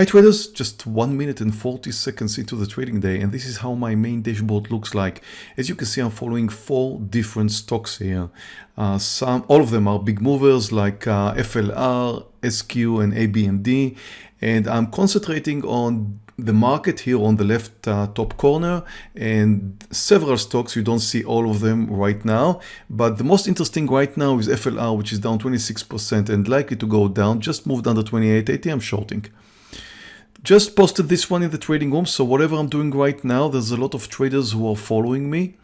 Hi traders, just 1 minute and 40 seconds into the trading day and this is how my main dashboard looks like. As you can see I'm following four different stocks here. Uh, some, All of them are big movers like uh, FLR, SQ and ABMD and I'm concentrating on the market here on the left uh, top corner and several stocks. You don't see all of them right now but the most interesting right now is FLR which is down 26% and likely to go down just moved under 2880 I'm shorting just posted this one in the trading room, so whatever I'm doing right now, there's a lot of traders who are following me.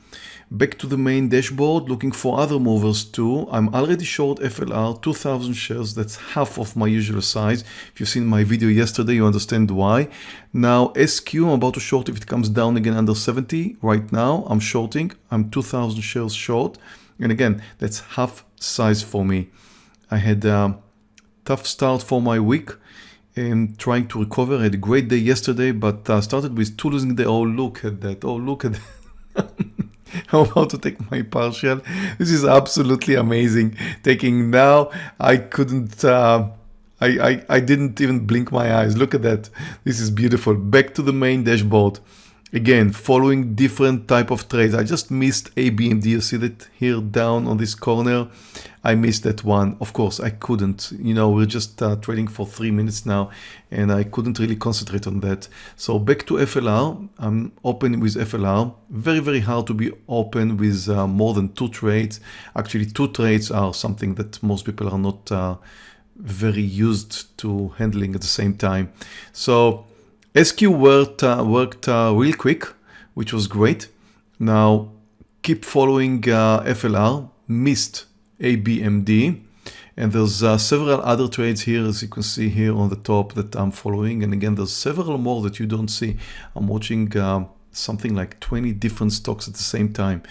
Back to the main dashboard, looking for other movers too. I'm already short FLR, 2000 shares, that's half of my usual size. If you've seen my video yesterday, you understand why. Now SQ, I'm about to short if it comes down again under 70. Right now, I'm shorting, I'm 2000 shares short. And again, that's half size for me. I had a tough start for my week am trying to recover. I had a great day yesterday, but uh, started with two losing day. Oh, look at that. Oh, look at that. I'm about to take my partial. This is absolutely amazing. Taking now, I couldn't, uh, I, I, I didn't even blink my eyes. Look at that. This is beautiful. Back to the main dashboard. Again, following different type of trades. I just missed ABMD. You see that here down on this corner. I missed that one. Of course, I couldn't. You know, we're just uh, trading for three minutes now, and I couldn't really concentrate on that. So back to FLR. I'm open with FLR. Very, very hard to be open with uh, more than two trades. Actually, two trades are something that most people are not uh, very used to handling at the same time. So SQ worked, uh, worked uh, real quick, which was great. Now keep following uh, FLR, missed ABMD, and there's uh, several other trades here, as you can see here on the top that I'm following. And again, there's several more that you don't see. I'm watching uh, something like 20 different stocks at the same time.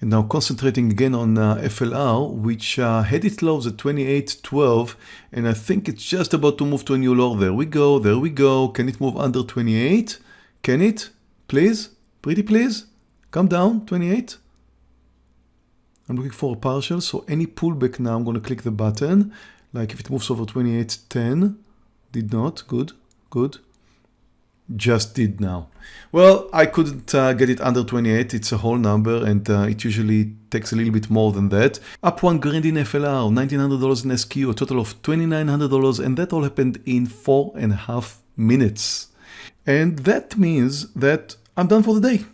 And now concentrating again on uh, FLR, which uh, had its lows at 28.12, and I think it's just about to move to a new low. There we go, there we go. Can it move under 28? Can it? Please? Pretty please? Come down, 28. I'm looking for a partial, so any pullback now, I'm going to click the button. Like if it moves over 28.10, did not, good, good just did now? Well, I couldn't uh, get it under 28. It's a whole number and uh, it usually takes a little bit more than that. Up one grand in FLR, $1,900 in SQ, a total of $2,900 and that all happened in four and a half minutes. And that means that I'm done for the day.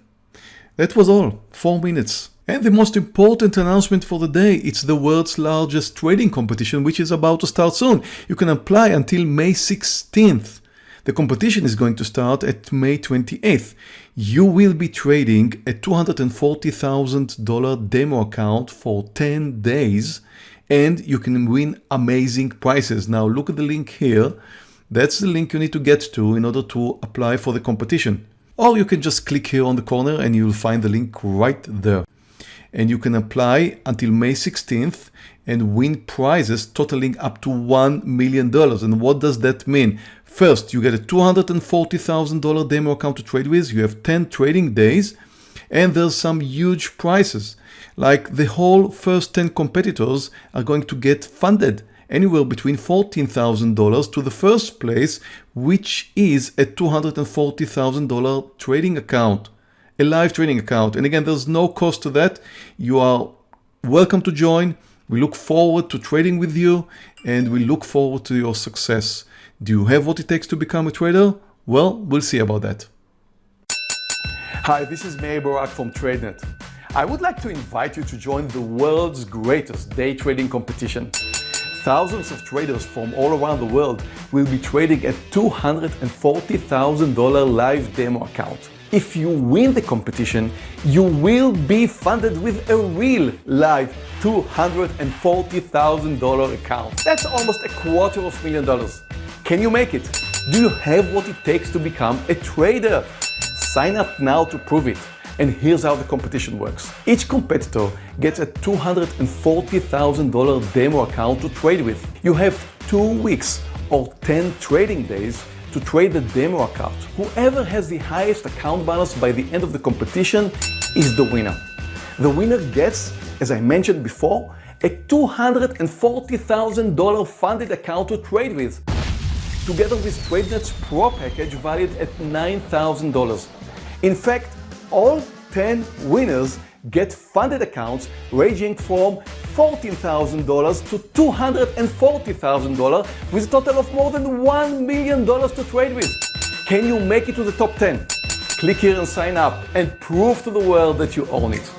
That was all, four minutes. And the most important announcement for the day, it's the world's largest trading competition, which is about to start soon. You can apply until May 16th. The competition is going to start at May 28th. You will be trading a $240,000 demo account for 10 days and you can win amazing prizes. Now look at the link here. That's the link you need to get to in order to apply for the competition. Or you can just click here on the corner and you'll find the link right there. And you can apply until May 16th and win prizes totaling up to $1 million. And what does that mean? First, you get a $240,000 demo account to trade with. You have 10 trading days and there's some huge prizes. Like the whole first 10 competitors are going to get funded anywhere between $14,000 to the first place, which is a $240,000 trading account, a live trading account. And again, there's no cost to that. You are welcome to join. We look forward to trading with you and we look forward to your success. Do you have what it takes to become a trader? Well, we'll see about that. Hi, this is Meir Barak from TradeNet. I would like to invite you to join the world's greatest day trading competition. Thousands of traders from all around the world will be trading a $240,000 live demo account. If you win the competition, you will be funded with a real live $240,000 account. That's almost a quarter of a million dollars. Can you make it? Do you have what it takes to become a trader? Sign up now to prove it. And here's how the competition works. Each competitor gets a $240,000 demo account to trade with. You have two weeks or 10 trading days to trade the demo account. Whoever has the highest account balance by the end of the competition is the winner. The winner gets, as I mentioned before, a $240,000 funded account to trade with. Together with TradeNet's Pro package valued at $9,000. In fact, all 10 winners get funded accounts ranging from $14,000 to $240,000 with a total of more than $1 million to trade with. Can you make it to the top 10? Click here and sign up and prove to the world that you own it.